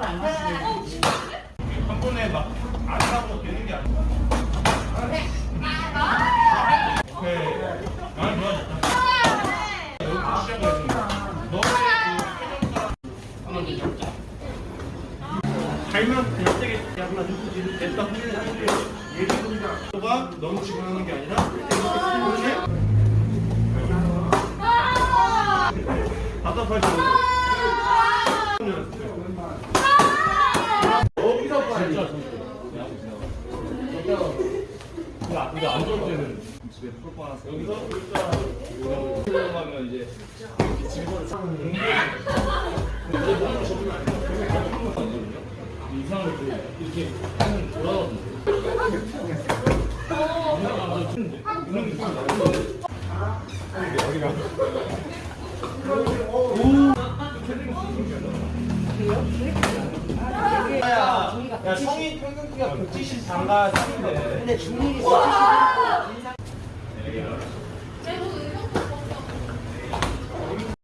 한 번에 막안 하고 되는 게 아니야. 오케이. 많이 좋아졌다. 여기부터 시작해야지. 너의 그 표정과. 갈면 그냥 세게 약간 누구지 됐다 후회를 하는데 얘가 너무 지원하는 게 아니라 이렇게 답답할 때여 근데 안 좋을 때는 집에 풀 뻔했어 여기서 일단 들어가면 이제 집에서 사는 이상을 이렇게 하면 돌아가던데 야, 야 성인 평균 키가 173과 3인데. 근데 중일이 173